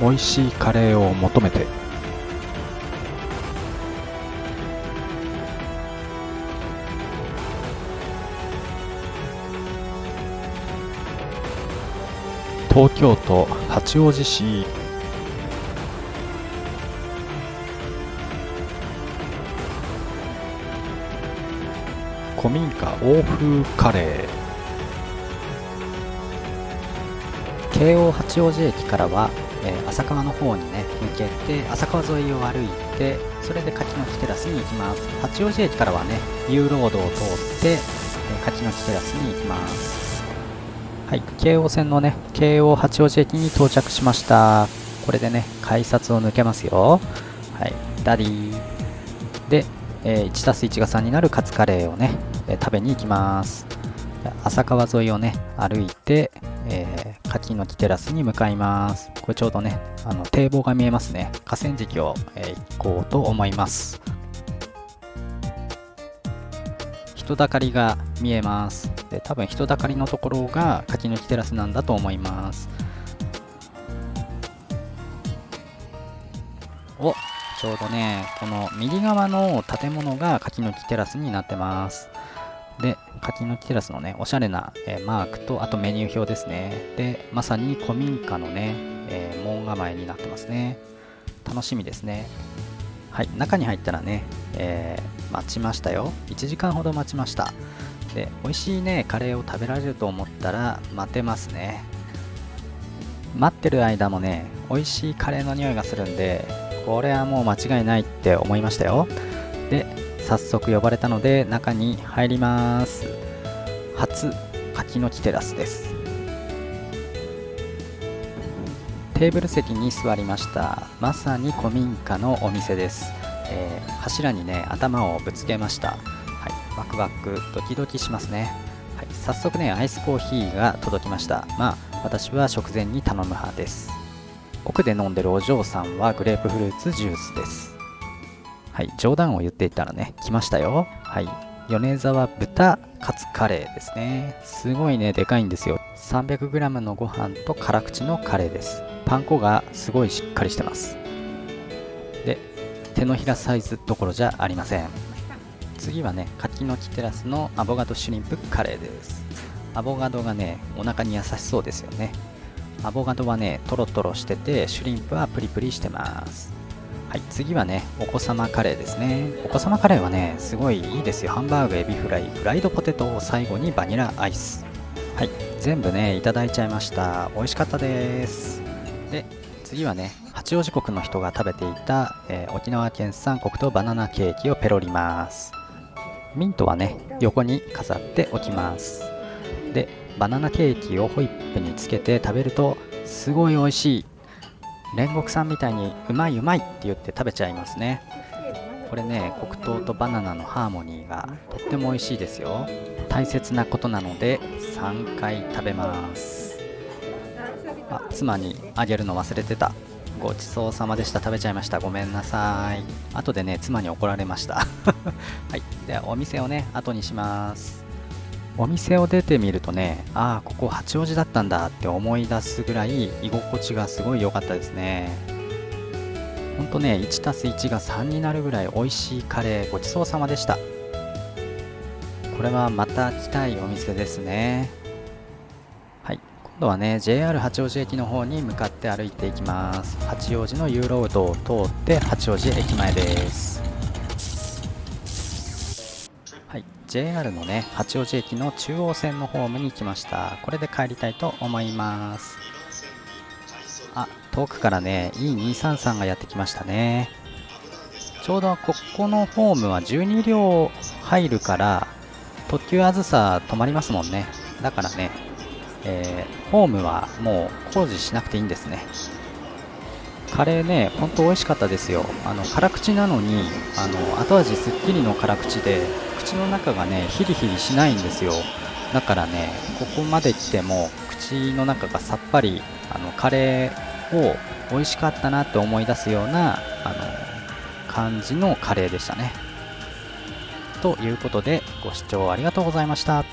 美味しいカレーを求めて。東京都八王子市。古民家欧風カレー。京王八王子駅からは、えー、浅川の方にね向けて浅川沿いを歩いてそれで柿の木テラスに行きます。八王子駅からはね U ロードを通って、えー、柿の木テラスに行きます。はい京王線のね京王八王子駅に到着しました。これでね改札を抜けますよ。はいダディ。で、えー、1たす1が3になるカツカレーをね、えー、食べに行きます。浅川沿いをね歩いて、えー、柿の木テラスに向かいます。これちょうどね、あの堤防が見えますね。河川敷を、えー、行こうと思います。人だかりが見えます。で多分人だかりのところが柿の木テラスなんだと思います。おちょうどね、この右側の建物が柿の木テラスになってます。で、柿の木テラスのね、おしゃれな、えー、マークと、あとメニュー表ですね。で、まさに古民家のね、えー、門構えになってますね。楽しみですね。はい、中に入ったらね、えー、待ちましたよ。1時間ほど待ちました。で、美味しいね、カレーを食べられると思ったら、待てますね。待ってる間もね、美味しいカレーの匂いがするんで、これはもう間違いないって思いましたよ。で、早速呼ばれたので中に入ります。初柿の木テラスです。テーブル席に座りました。まさに古民家のお店です、えー、柱にね頭をぶつけました。はい。ワクワクドキドキしますね。はい、早速ねアイスコーヒーが届きました。まあ私は食前に頼む派です。奥で飲んでるお嬢さんはグレープフルーツジュースです。はい、冗談を言っていたらね、来ましたよ。はい、米沢豚カツカレーですね。すごいね、でかいんですよ。300g のご飯と辛口のカレーです。パン粉がすごいしっかりしてます。で、手のひらサイズどころじゃありません。次はね、柿の木テラスのアボガドシュリンプカレーです。アボガドがね、お腹に優しそうですよね。アボガドはね、トロトロしてて、シュリンプはプリプリしてます。はい、次はね、お子様カレーですね。お子様カレーはね、すごいいいですよ。ハンバーグ、エビフライ、フライドポテトを、最後にバニラアイス。はい、全部ね、いただいちゃいました。美味しかったです。で、次はね、八王子国の人が食べていた、えー、沖縄県産黒糖バナナケーキをペロります。ミントはね、横に飾っておきます。で、バナナケーキをホイップにつけて食べると、すごい美味しい煉獄さんみたいにうまいうまいって言って食べちゃいますね。これね黒糖とバナナのハーモニーがとっても美味しいですよ。大切なことなので3回食べます。あ妻にあげるの忘れてた。ごちそうさまでした。食べちゃいました。ごめんなさい。後でね妻に怒られました。はい。ではお店をね後にします。お店を出てみるとね、ああ、ここ八王子だったんだって思い出すぐらい居心地がすごい良かったですね。ほんとね、1+1 が3になるぐらい美味しいカレーごちそうさまでした。これはまた来たいお店ですね。はい、今度はね、JR 八王子駅の方に向かって歩いていきます。八王子のユーロードを通って八王子駅前です。JR のね八王子駅の中央線のホームに来ました。これで帰りたいと思います。あ遠くからね E233 がやってきましたね。ちょうどここのホームは12両入るから特急あずさ止まりますもんね。だからね、えー、ホームはもう工事しなくていいんですね。カレーね、ほんと美味しかったですよ。あの辛口なのにあの後味すっきりの辛口で口の中がねヒリヒリしないんですよ。だからねここまで来ても口の中がさっぱりあのカレーを美味しかったなって思い出すようなあの感じのカレーでしたね。ということでご視聴ありがとうございました。